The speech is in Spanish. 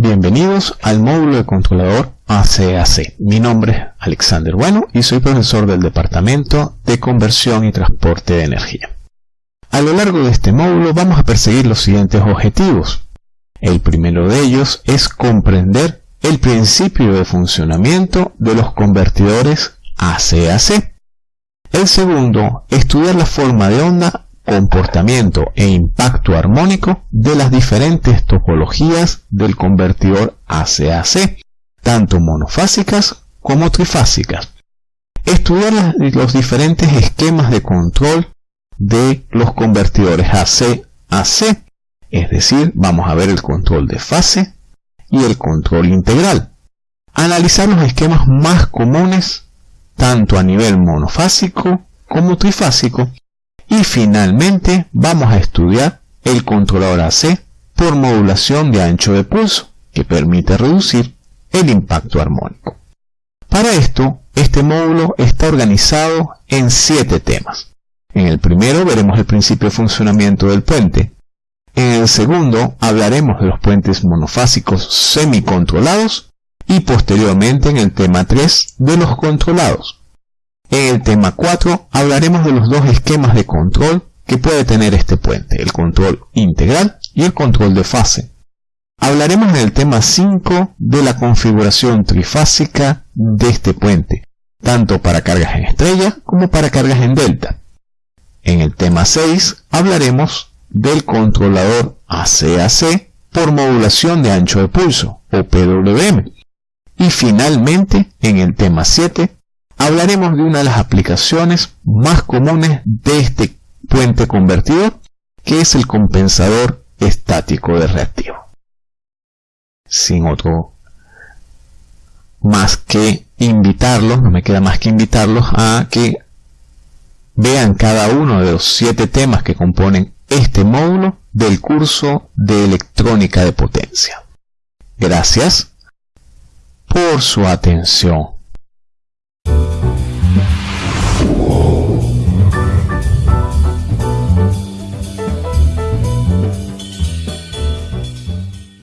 Bienvenidos al módulo de controlador ACAC. Mi nombre es Alexander Bueno y soy profesor del Departamento de Conversión y Transporte de Energía. A lo largo de este módulo vamos a perseguir los siguientes objetivos. El primero de ellos es comprender el principio de funcionamiento de los convertidores ACAC. El segundo, estudiar la forma de onda comportamiento e impacto armónico de las diferentes topologías del convertidor ACAC, tanto monofásicas como trifásicas. Estudiar los diferentes esquemas de control de los convertidores AC-AC, es decir, vamos a ver el control de fase y el control integral. Analizar los esquemas más comunes, tanto a nivel monofásico como trifásico, y finalmente vamos a estudiar el controlador AC por modulación de ancho de pulso, que permite reducir el impacto armónico. Para esto, este módulo está organizado en siete temas. En el primero veremos el principio de funcionamiento del puente. En el segundo hablaremos de los puentes monofásicos semicontrolados y posteriormente en el tema 3 de los controlados. En el tema 4 hablaremos de los dos esquemas de control que puede tener este puente, el control integral y el control de fase. Hablaremos en el tema 5 de la configuración trifásica de este puente, tanto para cargas en estrella como para cargas en delta. En el tema 6 hablaremos del controlador ACAC por modulación de ancho de pulso, o PWM. Y finalmente, en el tema 7, hablaremos de una de las aplicaciones más comunes de este puente convertidor, que es el compensador estático de reactivo. Sin otro más que invitarlos, no me queda más que invitarlos a que vean cada uno de los siete temas que componen este módulo del curso de electrónica de potencia. Gracias por su atención.